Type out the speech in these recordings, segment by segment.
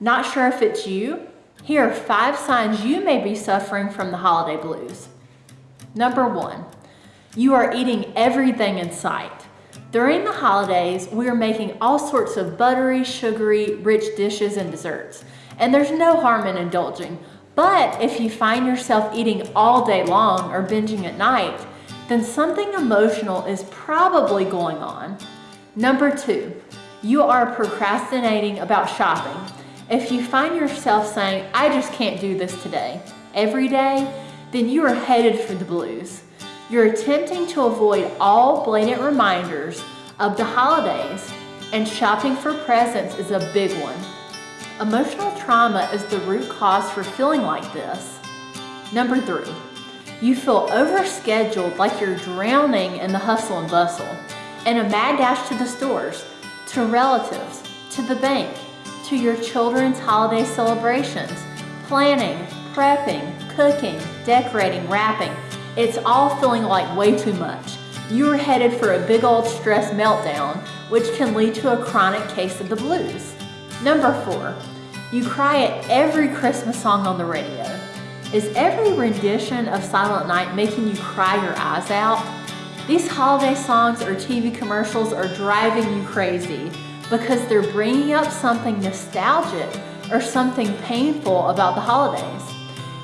Not sure if it's you? Here are five signs you may be suffering from the holiday blues. Number one, you are eating everything in sight. During the holidays, we are making all sorts of buttery, sugary, rich dishes and desserts. And there's no harm in indulging. But if you find yourself eating all day long or binging at night, then something emotional is probably going on. Number two, you are procrastinating about shopping. If you find yourself saying, I just can't do this today, every day, then you are headed for the blues. You're attempting to avoid all blatant reminders of the holidays and shopping for presents is a big one. Emotional trauma is the root cause for feeling like this. Number three, you feel overscheduled like you're drowning in the hustle and bustle and a mad dash to the stores, to relatives, to the bank, to your children's holiday celebrations, planning, prepping, cooking, decorating, wrapping. It's all feeling like way too much. You are headed for a big old stress meltdown, which can lead to a chronic case of the blues. Number four, you cry at every Christmas song on the radio. Is every rendition of Silent Night making you cry your eyes out? These holiday songs or TV commercials are driving you crazy because they're bringing up something nostalgic or something painful about the holidays.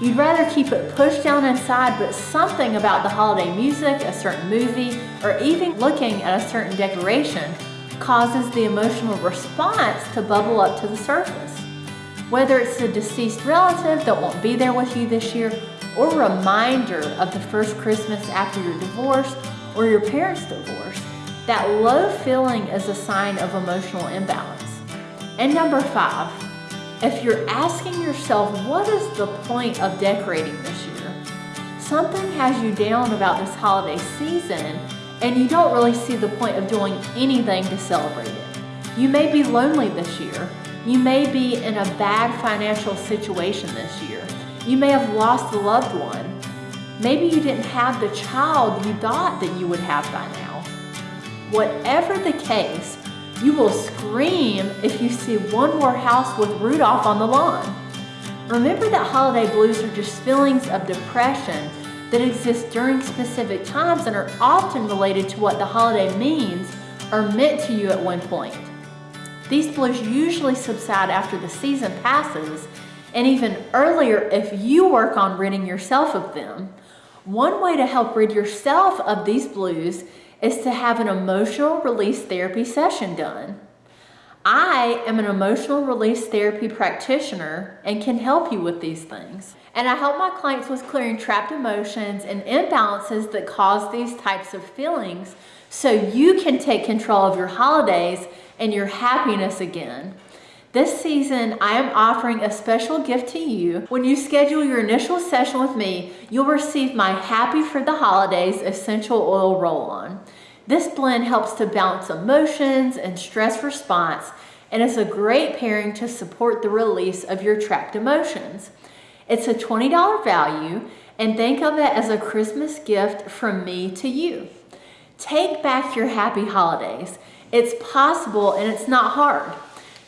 You'd rather keep it pushed down inside, but something about the holiday music, a certain movie, or even looking at a certain decoration causes the emotional response to bubble up to the surface. Whether it's a deceased relative that won't be there with you this year, or a reminder of the first Christmas after your divorce or your parents' divorce, that low feeling is a sign of emotional imbalance. And number five, if you're asking yourself, what is the point of decorating this year? Something has you down about this holiday season and you don't really see the point of doing anything to celebrate it. You may be lonely this year. You may be in a bad financial situation this year. You may have lost a loved one. Maybe you didn't have the child you thought that you would have by now. Whatever the case, you will scream if you see one more house with Rudolph on the lawn. Remember that holiday blues are just feelings of depression that exist during specific times and are often related to what the holiday means or meant to you at one point. These blues usually subside after the season passes and even earlier if you work on ridding yourself of them. One way to help rid yourself of these blues is to have an emotional release therapy session done. I am an emotional release therapy practitioner and can help you with these things. And I help my clients with clearing trapped emotions and imbalances that cause these types of feelings so you can take control of your holidays and your happiness again. This season, I am offering a special gift to you. When you schedule your initial session with me, you'll receive my Happy for the Holidays Essential Oil Roll-On. This blend helps to balance emotions and stress response and is a great pairing to support the release of your trapped emotions. It's a $20 value and think of it as a Christmas gift from me to you. Take back your happy holidays. It's possible and it's not hard.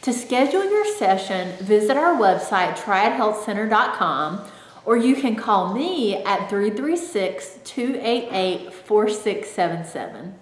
To schedule your session, visit our website, triadhealthcenter.com, or you can call me at 336 288 4677.